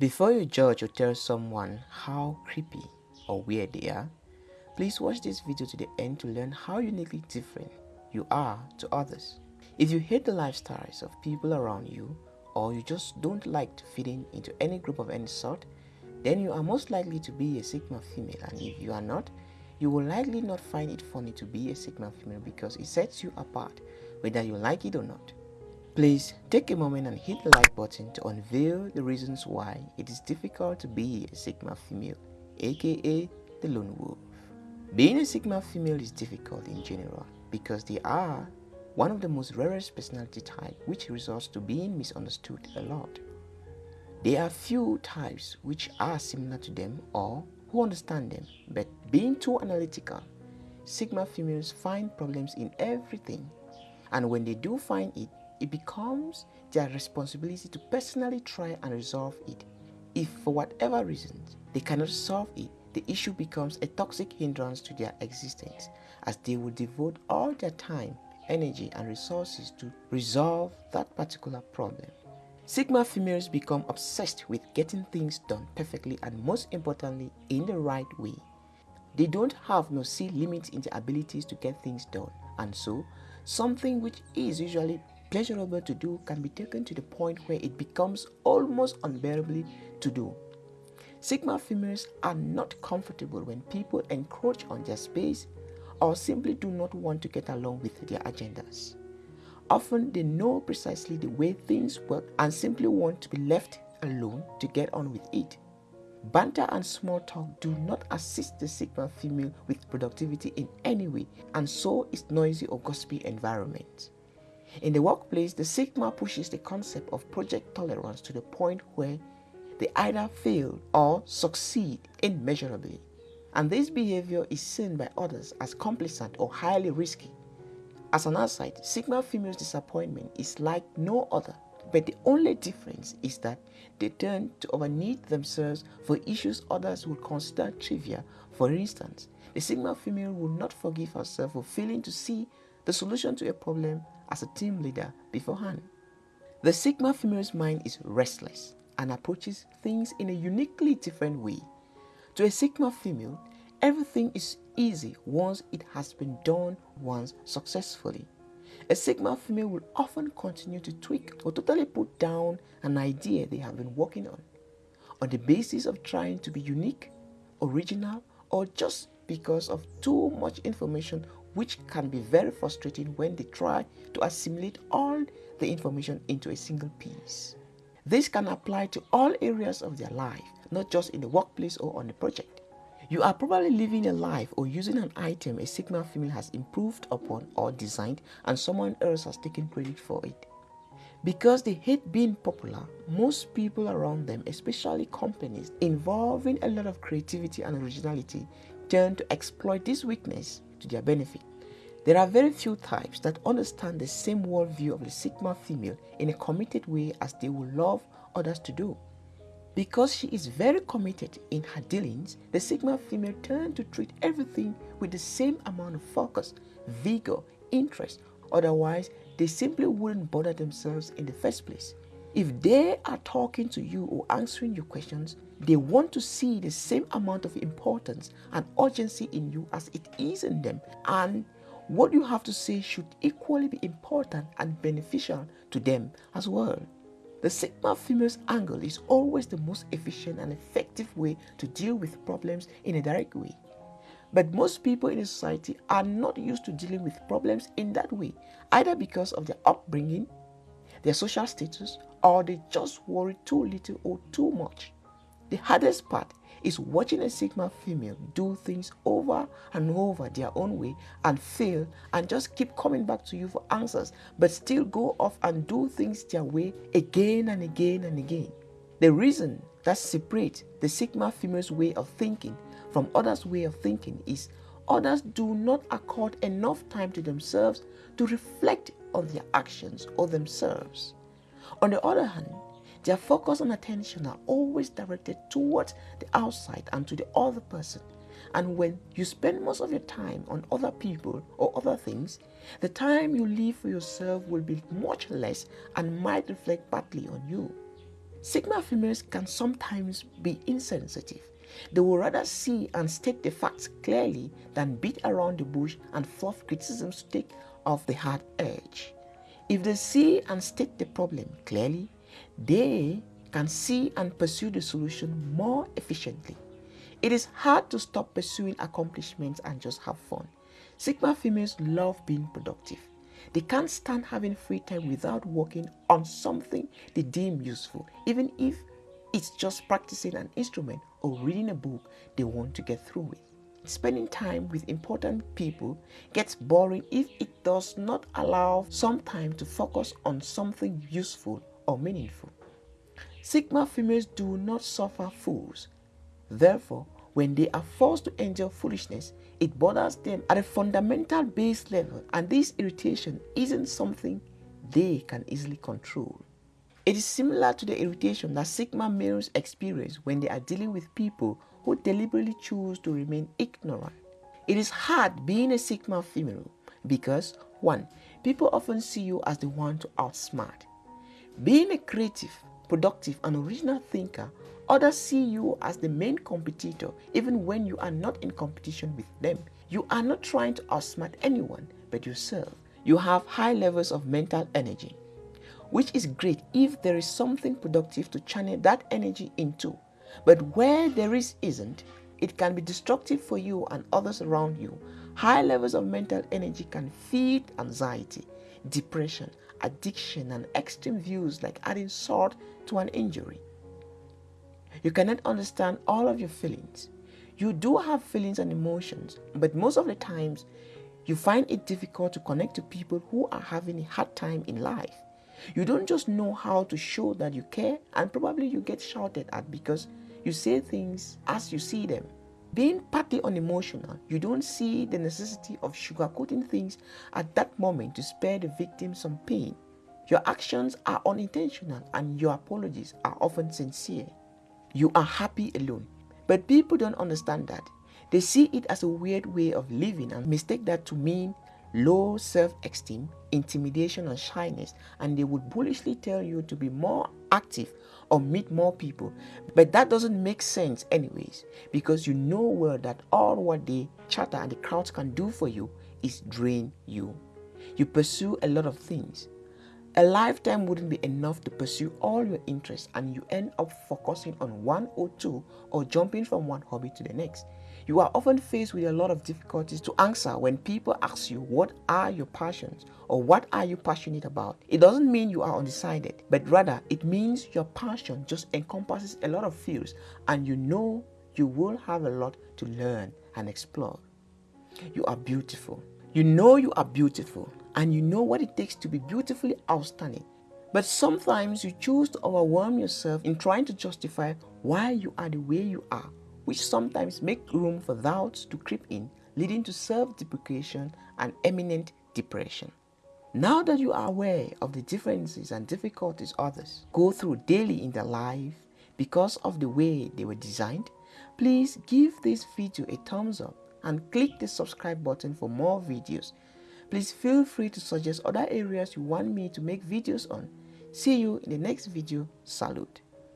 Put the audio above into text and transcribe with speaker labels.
Speaker 1: Before you judge or tell someone how creepy or weird they are, please watch this video to the end to learn how uniquely different you are to others. If you hate the lifestyles of people around you or you just don't like to fit in into any group of any sort, then you are most likely to be a Sigma female and if you are not, you will likely not find it funny to be a Sigma female because it sets you apart whether you like it or not. Please take a moment and hit the like button to unveil the reasons why it is difficult to be a Sigma female, aka the lone wolf. Being a Sigma female is difficult in general because they are one of the most rarest personality type which results to being misunderstood a lot. There are few types which are similar to them or who understand them, but being too analytical, Sigma females find problems in everything and when they do find it, it becomes their responsibility to personally try and resolve it. If for whatever reason they cannot solve it, the issue becomes a toxic hindrance to their existence as they will devote all their time, energy and resources to resolve that particular problem. Sigma females become obsessed with getting things done perfectly and most importantly in the right way. They don't have no see limits in their abilities to get things done and so something which is usually pleasurable to do can be taken to the point where it becomes almost unbearably to do. Sigma females are not comfortable when people encroach on their space or simply do not want to get along with their agendas. Often they know precisely the way things work and simply want to be left alone to get on with it. Banter and small talk do not assist the Sigma female with productivity in any way and so is noisy or gossipy environment. In the workplace, the Sigma pushes the concept of project tolerance to the point where they either fail or succeed immeasurably. And this behavior is seen by others as complacent or highly risky. As an aside, Sigma females' disappointment is like no other, but the only difference is that they tend to overneed themselves for issues others would consider trivial. For instance, the Sigma female will not forgive herself for failing to see the solution to a problem as a team leader beforehand. The Sigma female's mind is restless and approaches things in a uniquely different way. To a Sigma female, everything is easy once it has been done once successfully. A Sigma female will often continue to tweak or totally put down an idea they have been working on on the basis of trying to be unique, original, or just because of too much information which can be very frustrating when they try to assimilate all the information into a single piece. This can apply to all areas of their life, not just in the workplace or on a project. You are probably living a life or using an item a Sigma female has improved upon or designed and someone else has taken credit for it. Because they hate being popular, most people around them, especially companies involving a lot of creativity and originality, tend to exploit this weakness to their benefit. There are very few types that understand the same worldview of the Sigma female in a committed way as they would love others to do. Because she is very committed in her dealings, the Sigma female tend to treat everything with the same amount of focus, vigor, interest. Otherwise, they simply wouldn't bother themselves in the first place. If they are talking to you or answering your questions, they want to see the same amount of importance and urgency in you as it is in them. And what you have to say should equally be important and beneficial to them as well. The Sigma female's angle is always the most efficient and effective way to deal with problems in a direct way. But most people in society are not used to dealing with problems in that way, either because of their upbringing, their social status, or they just worry too little or too much. The hardest part is watching a Sigma female do things over and over their own way and fail and just keep coming back to you for answers, but still go off and do things their way again and again and again. The reason that separates the Sigma female's way of thinking from others' way of thinking is others do not accord enough time to themselves to reflect on their actions or themselves. On the other hand, their focus and attention are always directed towards the outside and to the other person. And when you spend most of your time on other people or other things, the time you leave for yourself will be much less and might reflect badly on you. Sigma females can sometimes be insensitive. They will rather see and state the facts clearly than beat around the bush and fluff criticisms to take off the hard edge. If they see and state the problem clearly, they can see and pursue the solution more efficiently. It is hard to stop pursuing accomplishments and just have fun. Sigma females love being productive. They can't stand having free time without working on something they deem useful, even if it's just practicing an instrument or reading a book they want to get through with. Spending time with important people gets boring if it does not allow some time to focus on something useful or meaningful. Sigma females do not suffer fools. Therefore, when they are forced to endure foolishness, it bothers them at a fundamental base level and this irritation isn't something they can easily control. It is similar to the irritation that Sigma males experience when they are dealing with people who deliberately choose to remain ignorant. It is hard being a Sigma female because 1. People often see you as the one to outsmart. Being a creative, productive and original thinker, others see you as the main competitor even when you are not in competition with them. You are not trying to outsmart anyone but yourself. You have high levels of mental energy which is great if there is something productive to channel that energy into. But where there is isn't, it can be destructive for you and others around you. High levels of mental energy can feed anxiety, depression, addiction, and extreme views like adding salt to an injury. You cannot understand all of your feelings. You do have feelings and emotions, but most of the times you find it difficult to connect to people who are having a hard time in life. You don't just know how to show that you care and probably you get shouted at because you say things as you see them. Being partly unemotional, you don't see the necessity of sugarcoating things at that moment to spare the victim some pain. Your actions are unintentional and your apologies are often sincere. You are happy alone. But people don't understand that. They see it as a weird way of living and mistake that to mean low self-esteem, intimidation and shyness and they would bullishly tell you to be more active or meet more people. But that doesn't make sense anyways because you know well that all what they chatter and the crowds can do for you is drain you. You pursue a lot of things. A lifetime wouldn't be enough to pursue all your interests and you end up focusing on one or two or jumping from one hobby to the next. You are often faced with a lot of difficulties to answer when people ask you what are your passions or what are you passionate about. It doesn't mean you are undecided, but rather it means your passion just encompasses a lot of fields and you know you will have a lot to learn and explore. You are beautiful. You know you are beautiful and you know what it takes to be beautifully outstanding. But sometimes you choose to overwhelm yourself in trying to justify why you are the way you are which sometimes make room for doubts to creep in, leading to self-deprecation and eminent depression. Now that you are aware of the differences and difficulties others go through daily in their life because of the way they were designed, please give this video a thumbs up and click the subscribe button for more videos. Please feel free to suggest other areas you want me to make videos on. See you in the next video. Salute.